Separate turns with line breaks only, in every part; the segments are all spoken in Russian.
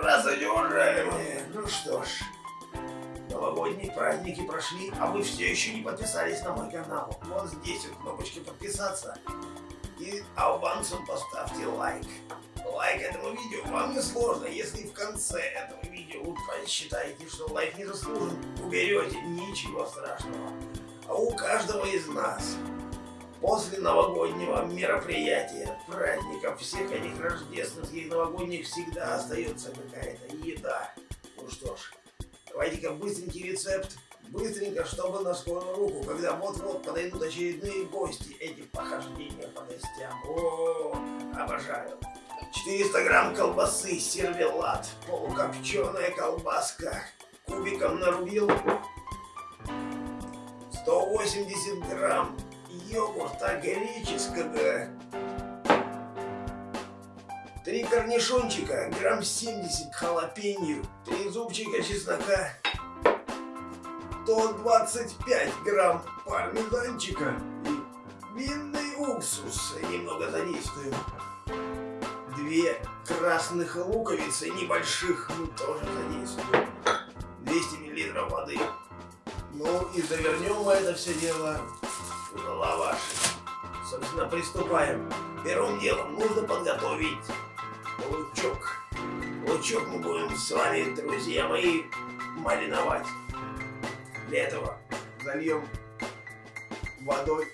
Здравствуйте, уважаемые! Ну что ж, новогодние праздники прошли, а вы все еще не подписались на мой канал. Вот здесь вот кнопочка подписаться. И албанцам поставьте лайк. Лайк этому видео вам не сложно, если в конце этого видео вы посчитаете, что лайк не заслужен, уберете, ничего страшного. А у каждого из нас После новогоднего мероприятия, праздников, всех этих рождественских и новогодних всегда остается какая-то еда. Ну что ж, давайте-ка быстренький рецепт. Быстренько, чтобы на скорую руку, когда вот-вот подойдут очередные гости, эти похождения по гостям. О, обожаю. 400 грамм колбасы, сервелат, полукопченая колбаска, кубиком нарубил, 180 грамм йогурта греческого. Три корнишончика, грамм 70 халапеньо, три зубчика чеснока, 125 грамм пармезанчика и винный уксус немного задействуем. Две красных луковицы небольших мы тоже задействуем. 200 миллилитров воды. Ну и завернем мы это все дело лаваш. Собственно, приступаем. Первым делом нужно подготовить лучок. Лучок мы будем с вами, друзья мои, мариновать. Для этого зальем водой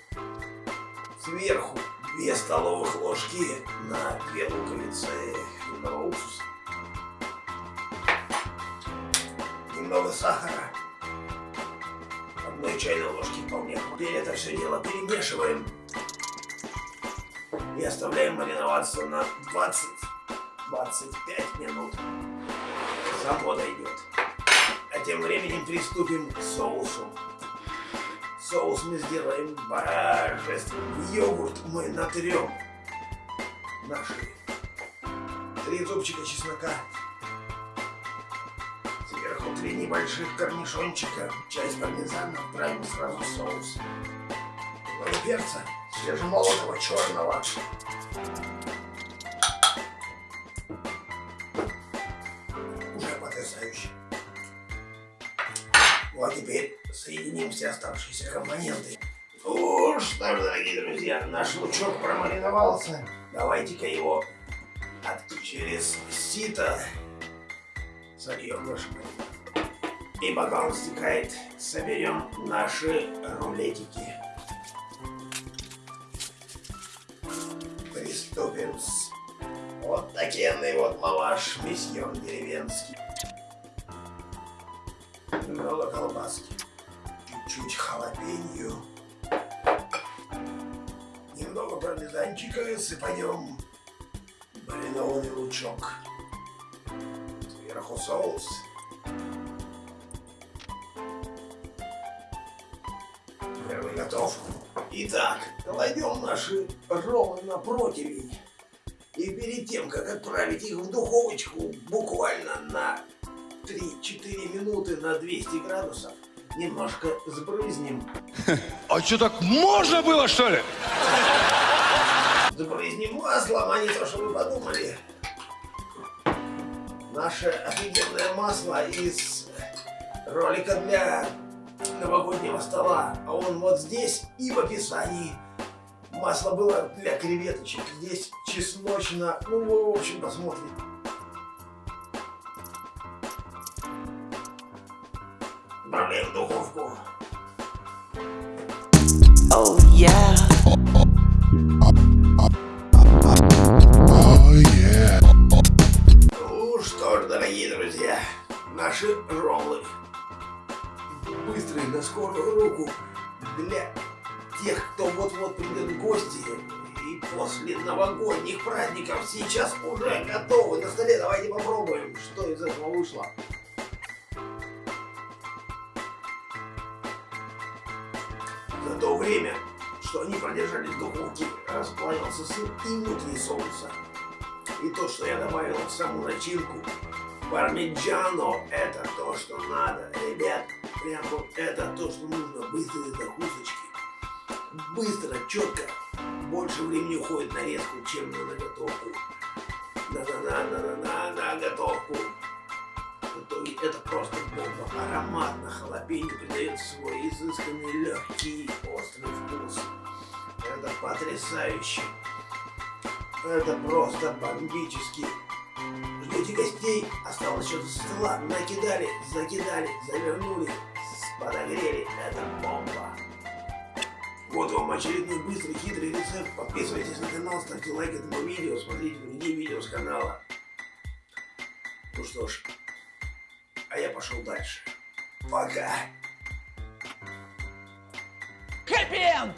сверху 2 столовых ложки на 2 луковицы винного уксуса. Немного сахара одной чайной ложки вполне. Теперь это все дело перемешиваем и оставляем мариноваться на 20-25 минут. Само дойдет. А тем временем приступим к соусу. Соус мы сделаем божественный. Йогурт мы натрем наши три зубчика чеснока три небольших корнишончика, часть пармезана, отправим сразу в соус. Немного перца, свежемолотого черного. Уже потрясающе. Вот теперь соединим все оставшиеся компоненты. Ну что ж, дорогие друзья, наш лучок промариновался. Давайте-ка его через сито сольем наш. И пока он стекает, соберем наши рулетики. Приступим с вот такенный вот лаваш месьон деревенский. Немного колбаски. Чуть-чуть халапеньо. Немного пармезанчика сыпанем маринованный лучок. Сверху соус. Готов. Итак, кладем наши роллы на противень. И перед тем, как отправить их в духовочку буквально на 3-4 минуты на 200 градусов, немножко сбрызнем.
А что, так можно было, что ли?
Сбрызнем маслом, а не то, что вы подумали. Наше офигенное масло из ролика для новогоднего стола, а он вот здесь и в описании. Масло было для креветочек, здесь чесночно, ну, в общем, посмотрим. Добавляем в духовку. Oh, yeah. Oh, yeah. Ну что ж, дорогие друзья, наши роллы быстрый на скорую руку для тех, кто вот-вот придет в гости и после новогодних праздников сейчас уже готовы на столе. Давайте попробуем, что из этого вышло. За то время, что они продержались в духовке, расплавился сыр и внутри соуса. И то, что я добавил в саму начинку, пармиджано, это то, что надо, ребят. Прям это то, что нужно. Быстрые закусочки. Быстро, четко. Больше времени уходит на резку, чем на заготовку. на-на-на-на-на на готовку. В итоге это просто бомба. Ароматно, халапеньо придает свой изысканный, легкий, острый вкус. Это потрясающе. Это просто бомбически. Ждете гостей? Осталось что-то со стола. Накидали, закидали, завернули, подогрели. Это бомба. Вот вам очередной быстрый хитрый рецепт. Подписывайтесь на канал, ставьте лайк этому видео, смотрите другие видео с канала. Ну что ж, а я пошел дальше. Пока! Хэппи-энд!